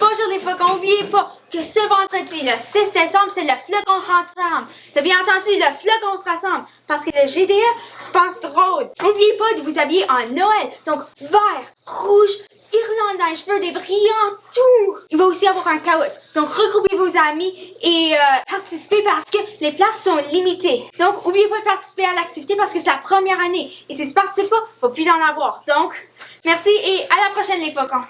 Bonjour les faucons, n'oubliez pas que ce vendredi, le 6 décembre, c'est le flocon se rassemble. T'as bien entendu, le flocon se rassemble. Parce que le GDE se passe drôle. N'oubliez pas de vous habiller en Noël. Donc, vert, rouge, guirlande les cheveux, des brillants, tout. Il va aussi avoir un caout. Donc, regroupez vos amis et euh, participez parce que les places sont limitées. Donc, n'oubliez pas de participer à l'activité parce que c'est la première année. Et si tu participes pas, va plus en avoir. Donc, merci et à la prochaine les faucons.